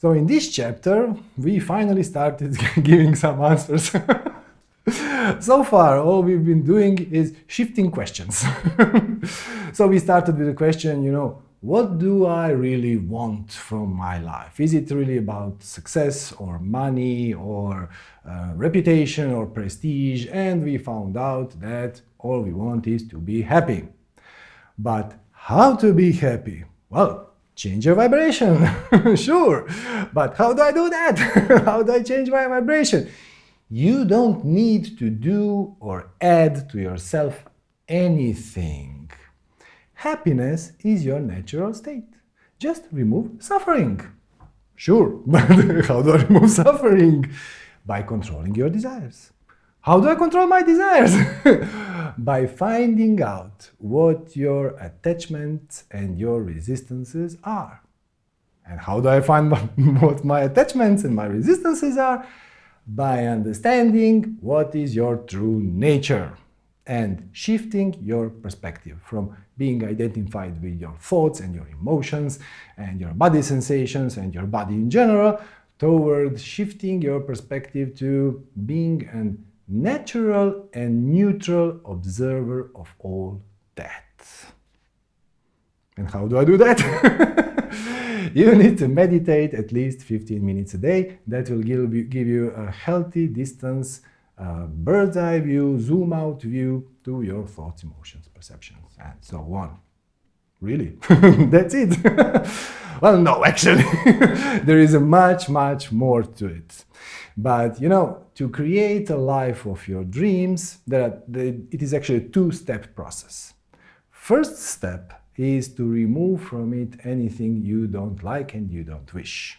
So in this chapter, we finally started giving some answers. so far, all we've been doing is shifting questions. so we started with the question, you know, what do I really want from my life? Is it really about success or money or uh, reputation or prestige? And we found out that all we want is to be happy. But how to be happy? Well, change your vibration, sure. But how do I do that? how do I change my vibration? You don't need to do or add to yourself anything. Happiness is your natural state. Just remove suffering. Sure, but how do I remove suffering? By controlling your desires. How do I control my desires? By finding out what your attachments and your resistances are. And how do I find what my attachments and my resistances are? By understanding what is your true nature and shifting your perspective from being identified with your thoughts and your emotions and your body sensations and your body in general toward shifting your perspective to being an natural and neutral observer of all that. And how do I do that? you need to meditate at least 15 minutes a day. That will give you, a healthy distance, uh, bird's eye view, zoom out view to your thoughts, emotions, perceptions, and so on. Really? That's it. well, no, actually, there is much, much more to it. But, you know, to create a life of your dreams, there it is actually a two-step process. First step is to remove from it anything you don't like and you don't wish.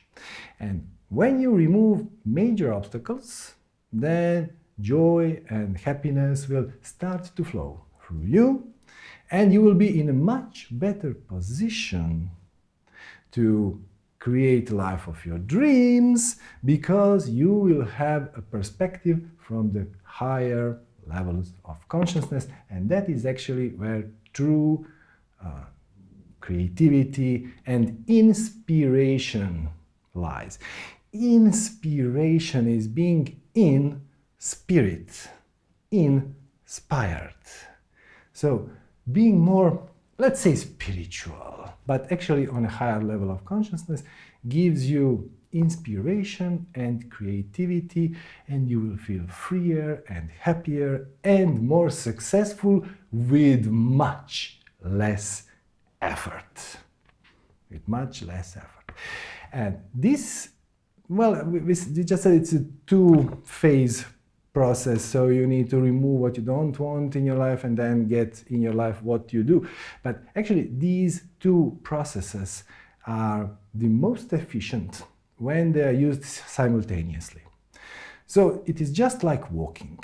And when you remove major obstacles, then joy and happiness will start to flow through you and you will be in a much better position to create life of your dreams because you will have a perspective from the higher levels of consciousness and that is actually where true uh, creativity and inspiration lies. Inspiration is being in spirit, inspired. So being more, let's say spiritual, but actually on a higher level of consciousness gives you inspiration and creativity and you will feel freer and happier and more successful with much less effort. With much less effort. And this, well, we just said it's a two-phase process. So you need to remove what you don't want in your life and then get in your life what you do. But actually these two processes are the most efficient when they are used simultaneously. So it is just like walking.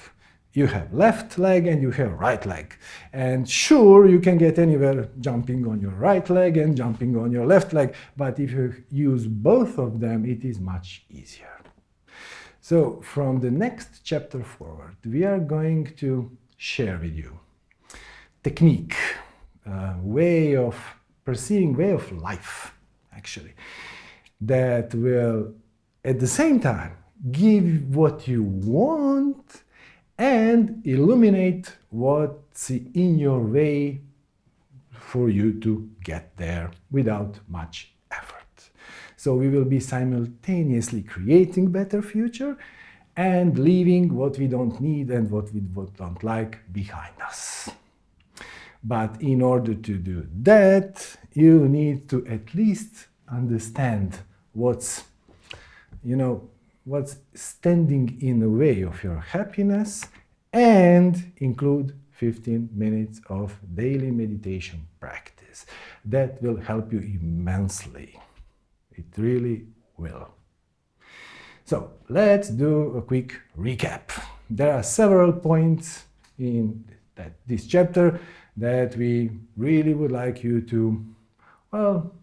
You have left leg and you have right leg. And sure you can get anywhere jumping on your right leg and jumping on your left leg but if you use both of them it is much easier so from the next chapter forward, we are going to share with you technique, uh, way of perceiving, way of life, actually, that will at the same time give what you want and illuminate what's in your way for you to get there without much so we will be simultaneously creating better future and leaving what we don't need and what we don't like behind us. But in order to do that, you need to at least understand what's, you know, what's standing in the way of your happiness and include 15 minutes of daily meditation practice. That will help you immensely. It really will. So let's do a quick recap. There are several points in that, this chapter that we really would like you to, well,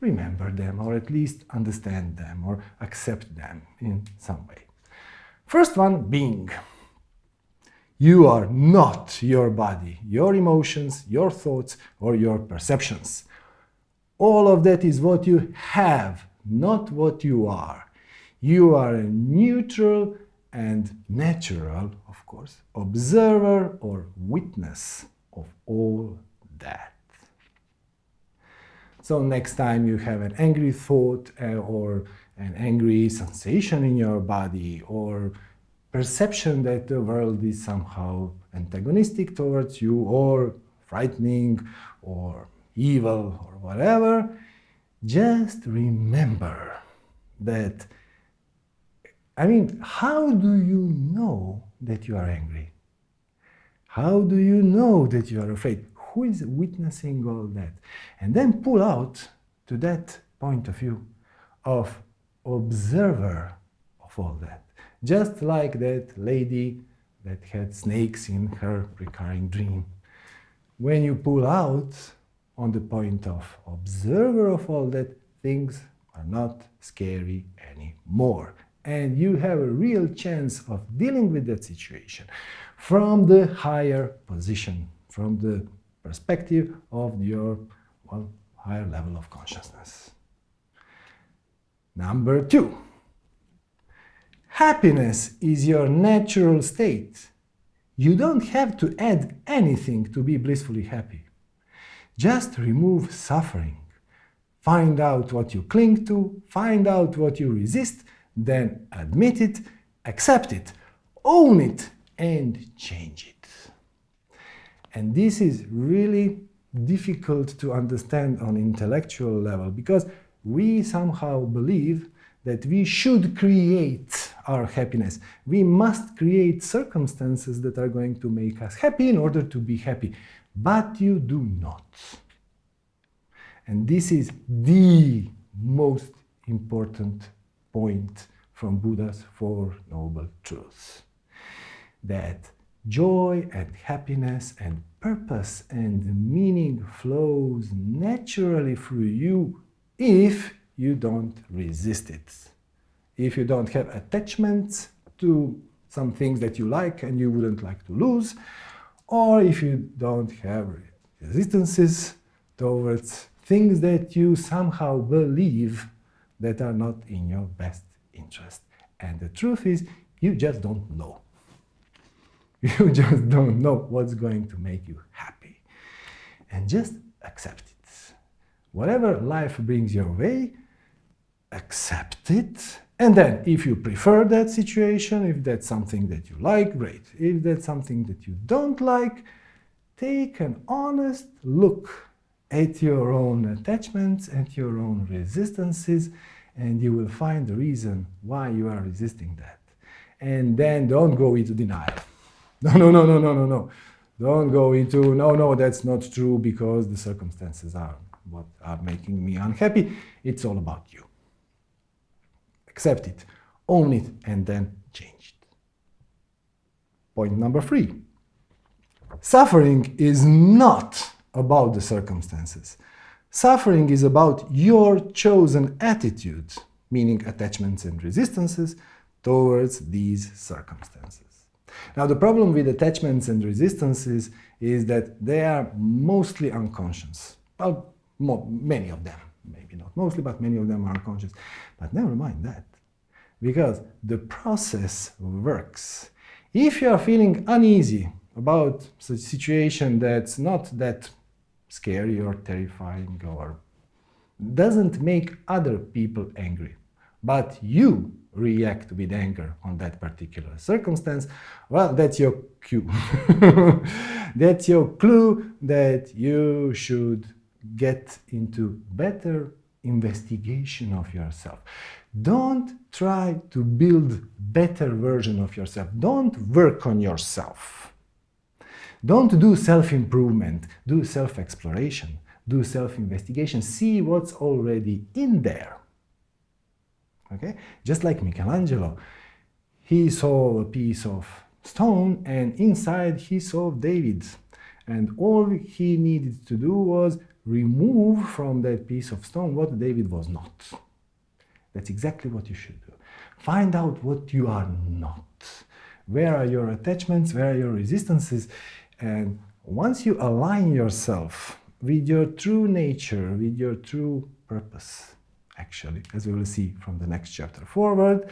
remember them or at least understand them or accept them in some way. First one being. You are not your body, your emotions, your thoughts or your perceptions. All of that is what you have not what you are. You are a neutral and natural, of course, observer or witness of all that. So next time you have an angry thought uh, or an angry sensation in your body or perception that the world is somehow antagonistic towards you or frightening or evil or whatever, just remember that, I mean, how do you know that you are angry? How do you know that you are afraid? Who is witnessing all that? And then pull out to that point of view of observer of all that. Just like that lady that had snakes in her recurring dream. When you pull out on the point of observer of all that, things are not scary anymore. And you have a real chance of dealing with that situation from the higher position, from the perspective of your well, higher level of consciousness. Number two, happiness is your natural state. You don't have to add anything to be blissfully happy. Just remove suffering. Find out what you cling to, find out what you resist, then admit it, accept it, own it, and change it. And this is really difficult to understand on intellectual level because we somehow believe that we should create our happiness. We must create circumstances that are going to make us happy in order to be happy. But you do not. And this is the most important point from Buddha's Four Noble Truths. That joy and happiness and purpose and meaning flows naturally through you if you don't resist it. If you don't have attachments to some things that you like and you wouldn't like to lose, or if you don't have resistances towards things that you somehow believe that are not in your best interest. And the truth is, you just don't know. You just don't know what's going to make you happy. And just accept it. Whatever life brings your way, accept it. And then, if you prefer that situation, if that's something that you like, great. If that's something that you don't like, take an honest look at your own attachments, at your own resistances, and you will find the reason why you are resisting that. And then don't go into denial. No, no, no, no, no, no, no. Don't go into, no, no, that's not true because the circumstances are what are making me unhappy. It's all about you. Accept it, own it, and then change it. Point number three. Suffering is not about the circumstances. Suffering is about your chosen attitude, meaning attachments and resistances, towards these circumstances. Now the problem with attachments and resistances is that they are mostly unconscious. Well, many of them, maybe not mostly, but many of them are unconscious. But never mind that, because the process works. If you are feeling uneasy about a situation that's not that scary or terrifying or doesn't make other people angry, but you react with anger on that particular circumstance, well, that's your cue. that's your clue that you should get into better investigation of yourself. Don't try to build better version of yourself. Don't work on yourself. Don't do self-improvement. Do self-exploration. Do self-investigation. See what's already in there. Okay? Just like Michelangelo, he saw a piece of stone and inside he saw David. And all he needed to do was remove from that piece of stone what David was not. That's exactly what you should do. Find out what you are not. Where are your attachments? Where are your resistances? And once you align yourself with your true nature, with your true purpose, actually, as we will see from the next chapter forward,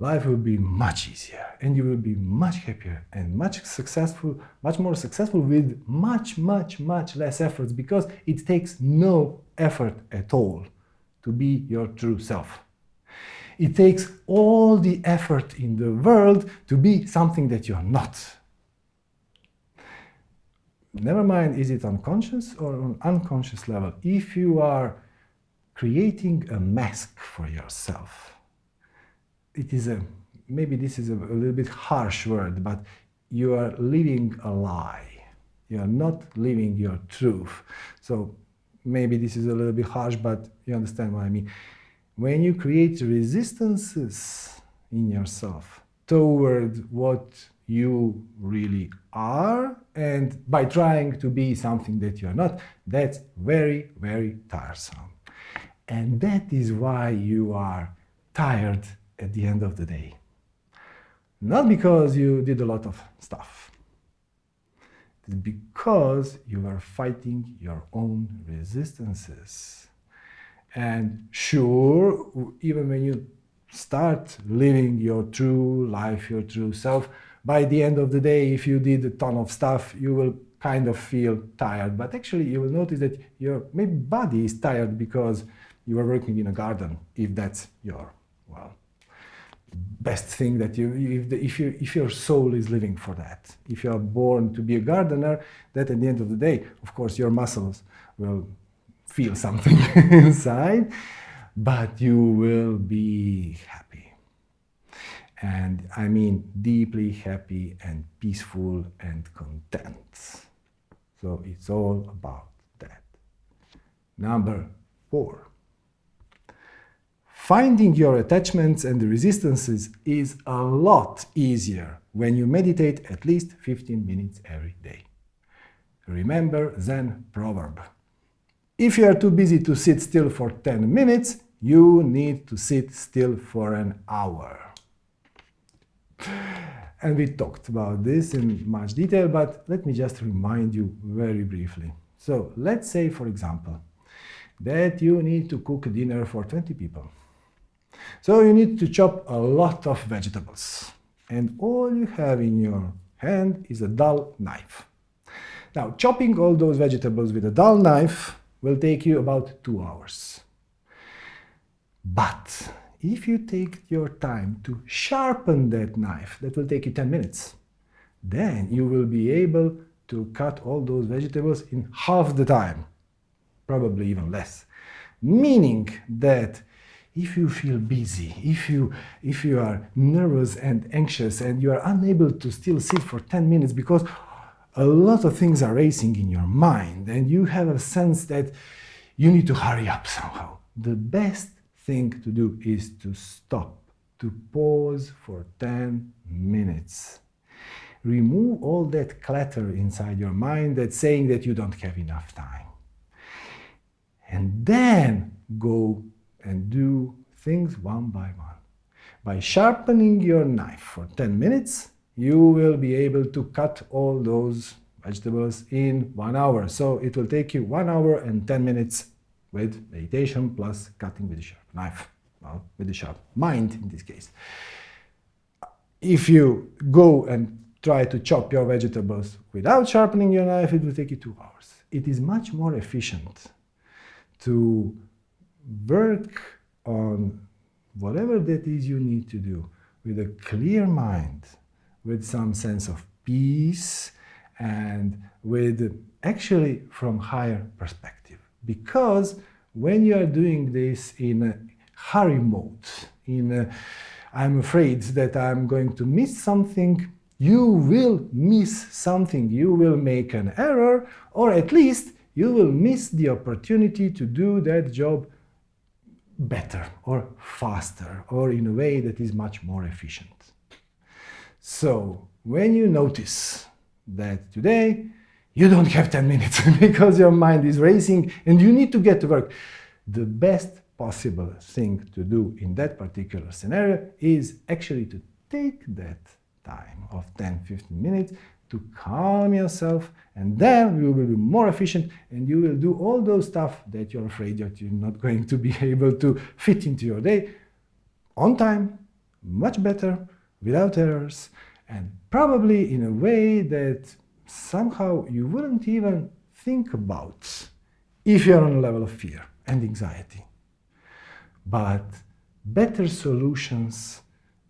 life will be much easier and you will be much happier and much successful, much more successful with much, much, much less efforts because it takes no effort at all to be your true self. It takes all the effort in the world to be something that you're not. Never mind, is it unconscious or on unconscious level? If you are creating a mask for yourself, it is a, maybe this is a, a little bit harsh word, but you are living a lie. You are not living your truth. So maybe this is a little bit harsh, but you understand what I mean. When you create resistances in yourself toward what you really are, and by trying to be something that you are not, that's very, very tiresome. And that is why you are tired at the end of the day. Not because you did a lot of stuff. It's because you are fighting your own resistances. And sure, even when you start living your true life, your true self, by the end of the day, if you did a ton of stuff, you will kind of feel tired. But actually, you will notice that your maybe body is tired because you are working in a garden, if that's your, best thing that you, if, the, if, you, if your soul is living for that. If you are born to be a gardener, that at the end of the day, of course, your muscles will feel something inside, but you will be happy. And I mean deeply happy and peaceful and content. So it's all about that. Number four. Finding your attachments and resistances is a lot easier when you meditate at least 15 minutes every day. Remember Zen proverb. If you are too busy to sit still for 10 minutes, you need to sit still for an hour. And we talked about this in much detail, but let me just remind you very briefly. So let's say, for example, that you need to cook dinner for 20 people. So you need to chop a lot of vegetables. And all you have in your hand is a dull knife. Now, chopping all those vegetables with a dull knife will take you about two hours. But if you take your time to sharpen that knife, that will take you 10 minutes. Then you will be able to cut all those vegetables in half the time, probably even less. Meaning that if you feel busy, if you, if you are nervous and anxious and you are unable to still sit for 10 minutes because a lot of things are racing in your mind and you have a sense that you need to hurry up somehow, the best thing to do is to stop, to pause for 10 minutes. Remove all that clutter inside your mind that's saying that you don't have enough time. And then go and do things one by one. By sharpening your knife for 10 minutes, you will be able to cut all those vegetables in one hour. So it will take you one hour and 10 minutes with meditation plus cutting with a sharp knife, well, with a sharp mind in this case. If you go and try to chop your vegetables without sharpening your knife, it will take you two hours. It is much more efficient to work on whatever that is you need to do with a clear mind, with some sense of peace, and with actually from higher perspective. Because when you are doing this in a hurry mode, in a, I'm afraid that I'm going to miss something, you will miss something, you will make an error, or at least you will miss the opportunity to do that job better or faster or in a way that is much more efficient. So when you notice that today you don't have 10 minutes because your mind is racing and you need to get to work, the best possible thing to do in that particular scenario is actually to take that time of 10-15 minutes to calm yourself and then you will be more efficient and you will do all those stuff that you're afraid that you're not going to be able to fit into your day on time, much better, without errors, and probably in a way that somehow you wouldn't even think about if you're on a level of fear and anxiety. But better solutions,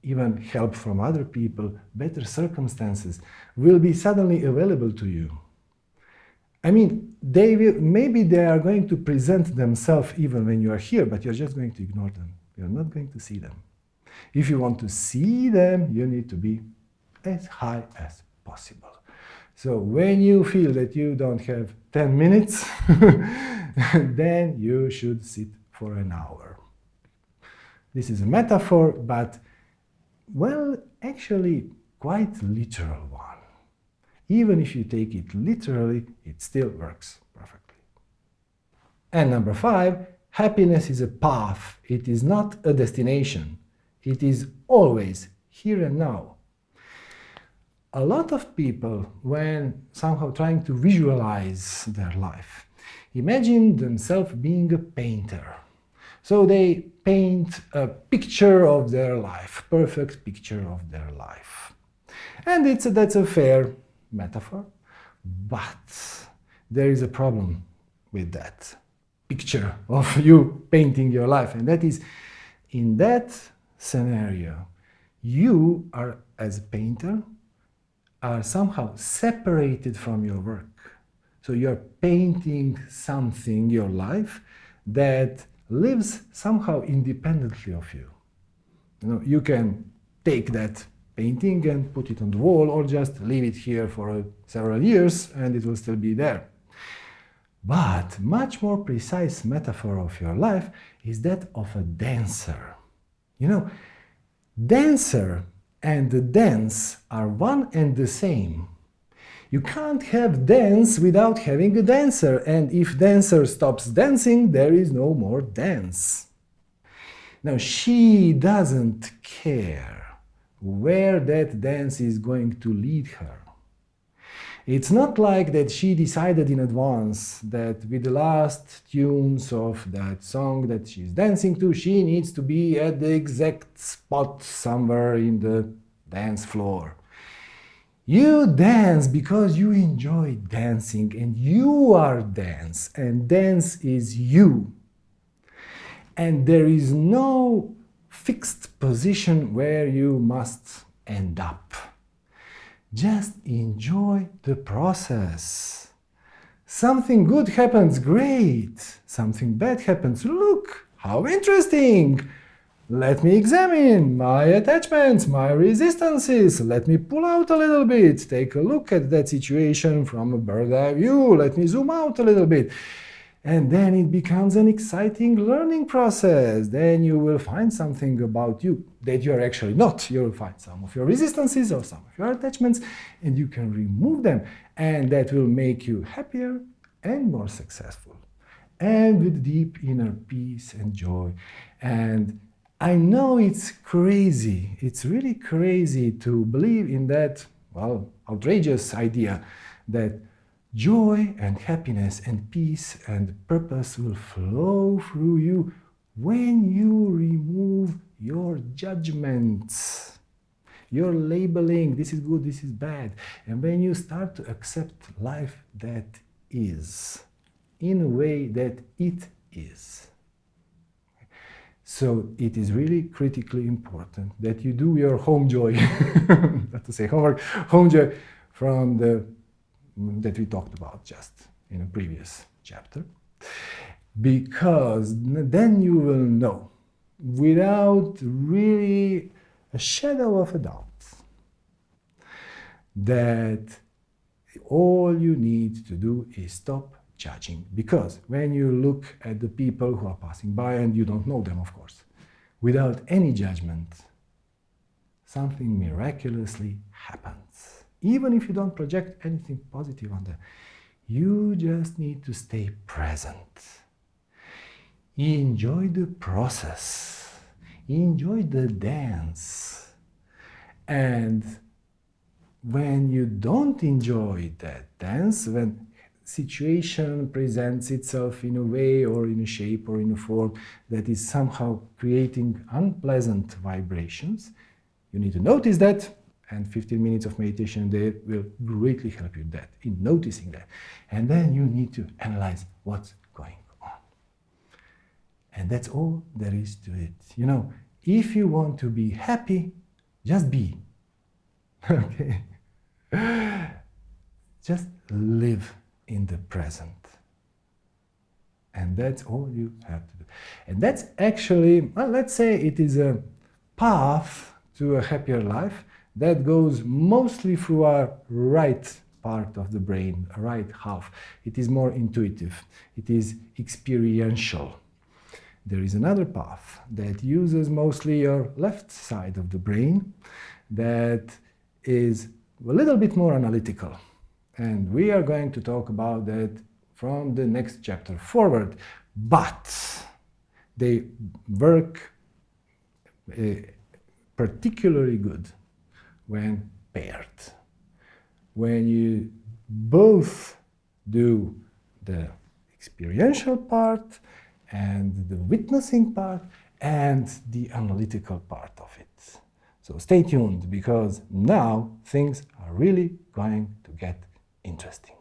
even help from other people, better circumstances will be suddenly available to you. I mean, they will, maybe they are going to present themselves even when you are here, but you're just going to ignore them. You're not going to see them. If you want to see them, you need to be as high as possible. So when you feel that you don't have 10 minutes, then you should sit for an hour. This is a metaphor, but, well, actually quite literal one. Even if you take it literally, it still works perfectly. And number five, happiness is a path. It is not a destination. It is always here and now. A lot of people, when somehow trying to visualize their life, imagine themselves being a painter. So they paint a picture of their life, perfect picture of their life. And it's a, that's a fair metaphor, but there is a problem with that picture of you painting your life, and that is in that scenario, you are, as a painter, are somehow separated from your work. So you're painting something, your life, that lives somehow independently of you. You know, you can take that painting and put it on the wall or just leave it here for uh, several years and it will still be there. But much more precise metaphor of your life is that of a dancer. You know, dancer and the dance are one and the same. You can't have dance without having a dancer, and if dancer stops dancing, there is no more dance. Now, she doesn't care where that dance is going to lead her. It's not like that she decided in advance that with the last tunes of that song that she's dancing to, she needs to be at the exact spot somewhere in the dance floor. You dance because you enjoy dancing and you are dance and dance is you. And there is no fixed position where you must end up. Just enjoy the process. Something good happens, great. Something bad happens, look, how interesting. Let me examine my attachments, my resistances. Let me pull out a little bit. Take a look at that situation from a bird's eye view. Let me zoom out a little bit. And then it becomes an exciting learning process. Then you will find something about you that you are actually not. You will find some of your resistances or some of your attachments, and you can remove them. And that will make you happier and more successful. And with deep inner peace and joy. And I know it's crazy. It's really crazy to believe in that, well, outrageous idea that Joy and happiness and peace and purpose will flow through you when you remove your judgments, your labeling, this is good, this is bad. And when you start to accept life that is, in a way that it is. So it is really critically important that you do your home joy, not to say homework, home joy from the that we talked about just in a previous chapter. Because then you will know, without really a shadow of a doubt, that all you need to do is stop judging. Because when you look at the people who are passing by, and you don't know them, of course, without any judgment, something miraculously happens even if you don't project anything positive on them. You just need to stay present. Enjoy the process. Enjoy the dance. And when you don't enjoy that dance, when situation presents itself in a way or in a shape or in a form that is somehow creating unpleasant vibrations, you need to notice that and 15 minutes of meditation there will greatly help you that in noticing that. And then you need to analyze what's going on. And that's all there is to it. You know, if you want to be happy, just be. okay? Just live in the present. And that's all you have to do. And that's actually, well, let's say it is a path to a happier life that goes mostly through our right part of the brain, right half. It is more intuitive. It is experiential. There is another path that uses mostly your left side of the brain that is a little bit more analytical. And we are going to talk about that from the next chapter forward. But they work uh, particularly good when paired. When you both do the experiential part and the witnessing part and the analytical part of it. So stay tuned because now things are really going to get interesting.